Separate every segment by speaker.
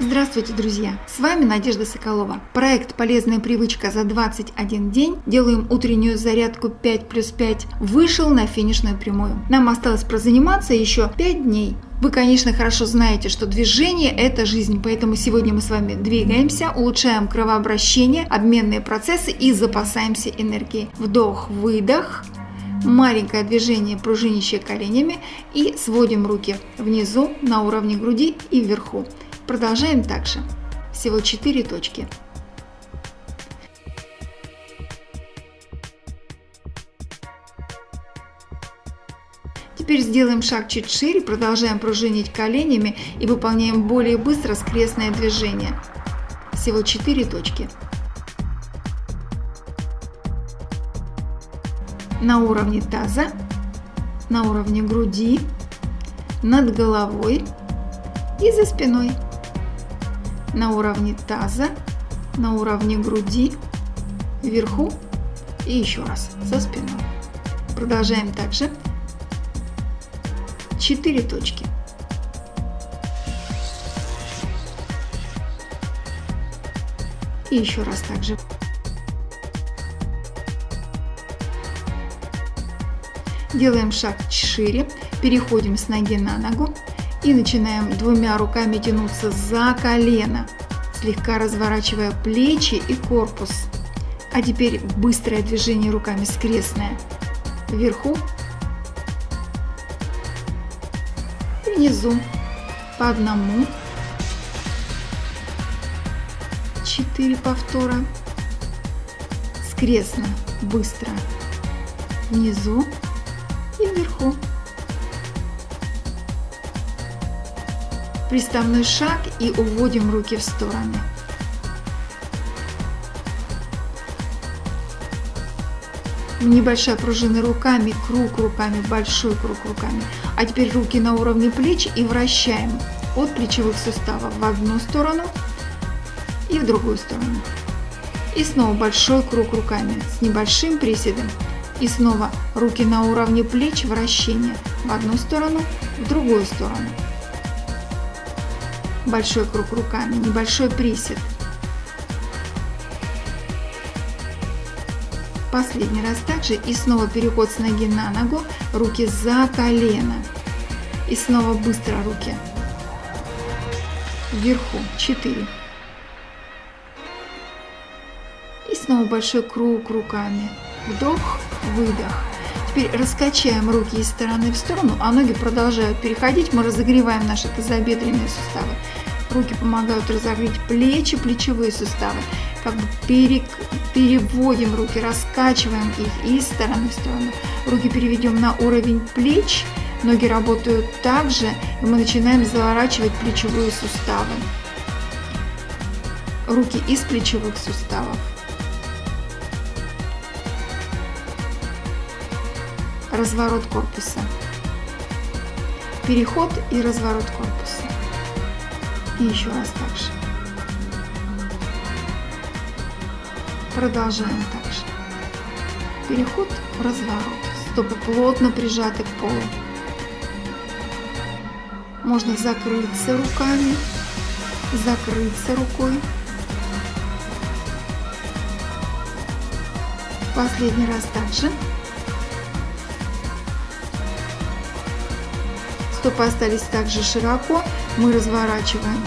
Speaker 1: Здравствуйте, друзья! С вами Надежда Соколова. Проект «Полезная привычка за 21 день». Делаем утреннюю зарядку 5 плюс 5. Вышел на финишную прямую. Нам осталось прозаниматься еще 5 дней. Вы, конечно, хорошо знаете, что движение – это жизнь, поэтому сегодня мы с вами двигаемся, улучшаем кровообращение, обменные процессы и запасаемся энергией. Вдох-выдох, маленькое движение пружинищее коленями и сводим руки внизу на уровне груди и вверху. Продолжаем также. Всего 4 точки. Теперь сделаем шаг чуть шире, продолжаем пружинить коленями и выполняем более быстро скрестное движение. Всего 4 точки. На уровне таза, на уровне груди, над головой и за спиной на уровне таза, на уровне груди, вверху и еще раз за спиной. Продолжаем также. 4 точки. И еще раз также. Делаем шаг шире, переходим с ноги на ногу, и начинаем двумя руками тянуться за колено, слегка разворачивая плечи и корпус. А теперь быстрое движение руками скрестное. Вверху внизу по одному. Четыре повтора. Скрестно, быстро. Внизу и вверху. Приставной шаг и уводим руки в стороны. Небольшая пружина руками, круг руками, большой круг руками. А теперь руки на уровне плеч и вращаем от плечевых суставов в одну сторону и в другую сторону. И снова большой круг руками с небольшим приседом. И снова руки на уровне плеч, вращение в одну сторону, в другую сторону большой круг руками, небольшой присед. Последний раз также и снова переход с ноги на ногу, руки за колено. И снова быстро руки. Вверху 4. И снова большой круг руками. Вдох, выдох. Теперь раскачаем руки из стороны в сторону, а ноги продолжают переходить. Мы разогреваем наши тазобедренные суставы. Руки помогают разогреть плечи, плечевые суставы. Как бы перек, переводим руки, раскачиваем их из стороны в сторону. Руки переведем на уровень плеч. Ноги работают также, и мы начинаем заворачивать плечевые суставы. Руки из плечевых суставов. Разворот корпуса. Переход и разворот корпуса. И еще раз так же. Продолжаем так же. Переход в разворот. Стопы плотно прижаты к полу. Можно закрыться руками, закрыться рукой. Последний раз также. Стопы остались также широко мы разворачиваем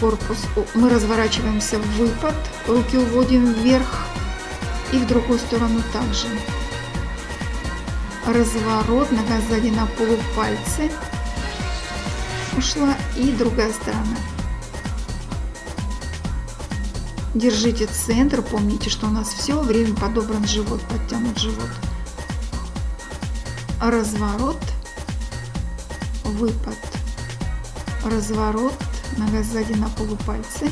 Speaker 1: корпус, мы разворачиваемся в выпад, руки уводим вверх и в другую сторону также. Разворот, нога сзади на полупальцы ушла и другая сторона. Держите центр, помните, что у нас все время подобран живот, подтянут живот. Разворот, выпад разворот, нога сзади на полупальцы.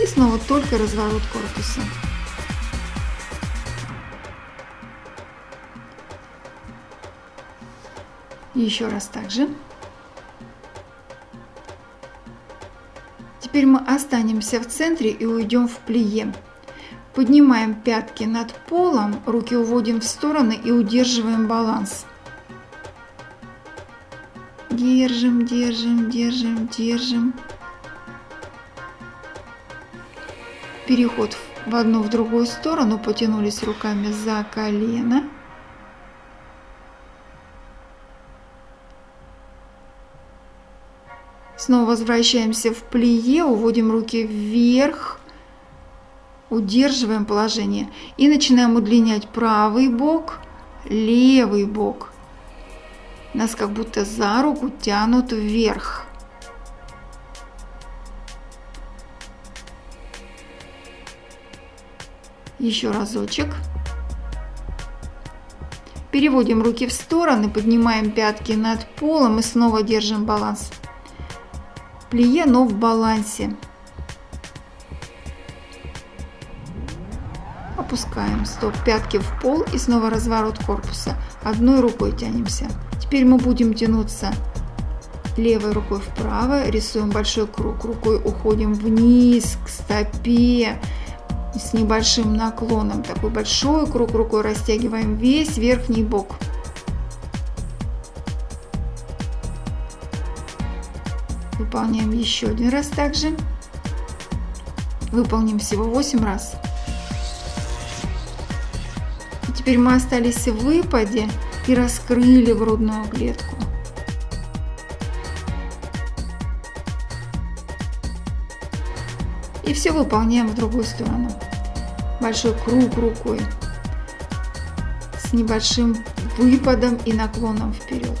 Speaker 1: И снова только разворот корпуса. Еще раз также. Теперь мы останемся в центре и уйдем в плие. Поднимаем пятки над полом, руки уводим в стороны и удерживаем баланс. Держим, держим, держим, держим. Переход в одну, в другую сторону, потянулись руками за колено. Снова возвращаемся в плие, уводим руки вверх, удерживаем положение и начинаем удлинять правый бок, левый бок. Нас как будто за руку тянут вверх. Еще разочек. Переводим руки в стороны, поднимаем пятки над полом и снова держим баланс. Плие, но в балансе. Опускаем стоп, пятки в пол и снова разворот корпуса. Одной рукой тянемся. Теперь мы будем тянуться левой рукой вправо, рисуем большой круг, рукой уходим вниз к стопе, с небольшим наклоном. Такой большой круг рукой растягиваем весь верхний бок. Выполняем еще один раз также. Выполним всего 8 раз. И теперь мы остались в выпаде и раскрыли грудную клетку. И все выполняем в другую сторону. Большой круг рукой с небольшим выпадом и наклоном вперед.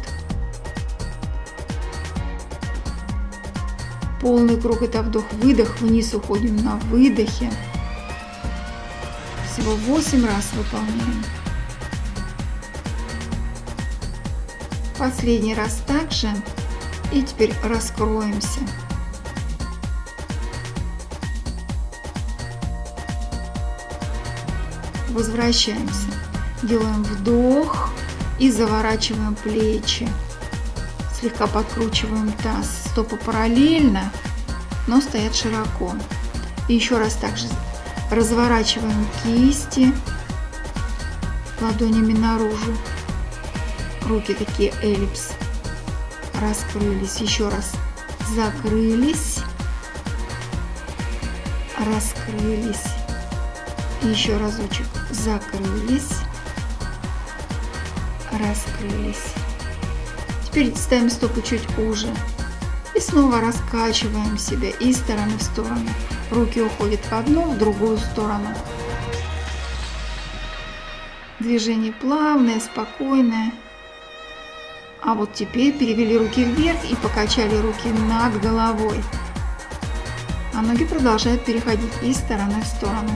Speaker 1: Полный круг это вдох-выдох, вниз уходим на выдохе. Всего 8 раз выполняем. Последний раз также. И теперь раскроемся. Возвращаемся. Делаем вдох и заворачиваем плечи. Слегка подкручиваем таз. Стопы параллельно, но стоят широко. И еще раз также разворачиваем кисти ладонями наружу. Руки такие эллипс. Раскрылись. Еще раз. Закрылись. Раскрылись. Еще разочек закрылись, раскрылись. Теперь ставим стопы чуть уже. И снова раскачиваем себя из стороны в сторону. Руки уходят в одну, в другую сторону. Движение плавное, спокойное. А вот теперь перевели руки вверх и покачали руки над головой. А ноги продолжают переходить из стороны в сторону.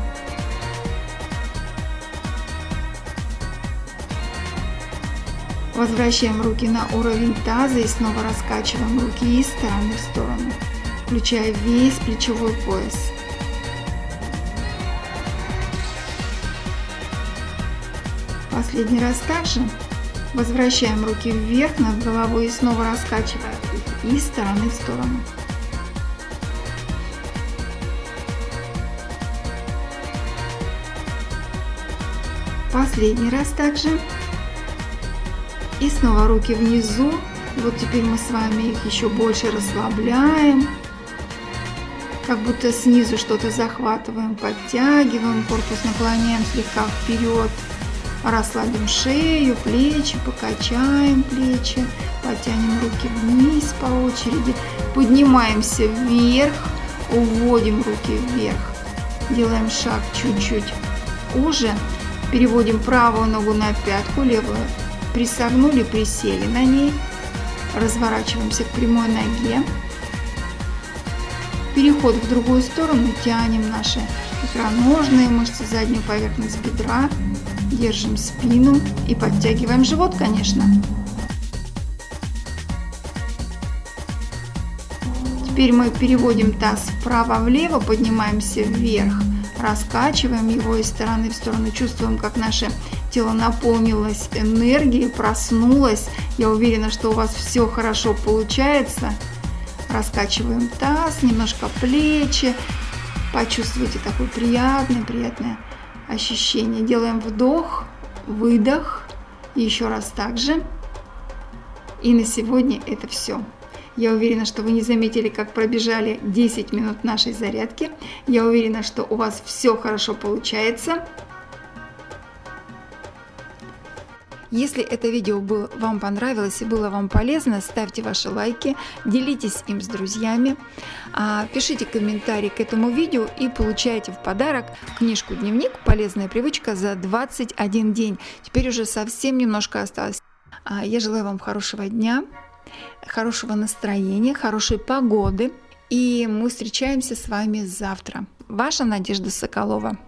Speaker 1: Возвращаем руки на уровень таза и снова раскачиваем руки из стороны в сторону, включая весь плечевой пояс. Последний раз также возвращаем руки вверх над головой и снова раскачиваем их из стороны в сторону. Последний раз также и снова руки внизу. Вот теперь мы с вами их еще больше расслабляем. Как будто снизу что-то захватываем, подтягиваем, корпус наклоняем слегка вперед. Расслабим шею, плечи, покачаем плечи, потянем руки вниз по очереди, поднимаемся вверх, уводим руки вверх, делаем шаг чуть-чуть уже, переводим правую ногу на пятку, левую присогнули, присели на ней, разворачиваемся к прямой ноге, переход в другую сторону, тянем наши икроножные мышцы, заднюю поверхность бедра, держим спину и подтягиваем живот, конечно. Теперь мы переводим таз вправо-влево, поднимаемся вверх, раскачиваем его из стороны в сторону, чувствуем, как наше тело наполнилось энергией, проснулось. Я уверена, что у вас все хорошо получается. Раскачиваем таз, немножко плечи, почувствуйте такое приятное-приятное ощущение. Делаем вдох, выдох. И еще раз так же. И на сегодня это все. Я уверена, что вы не заметили, как пробежали 10 минут нашей зарядки. Я уверена, что у вас все хорошо получается. Если это видео было, вам понравилось и было вам полезно, ставьте ваши лайки, делитесь им с друзьями, а, пишите комментарий к этому видео и получайте в подарок книжку «Дневник. Полезная привычка за 21 день». Теперь уже совсем немножко осталось. А, я желаю вам хорошего дня, хорошего настроения, хорошей погоды. И мы встречаемся с вами завтра. Ваша Надежда Соколова.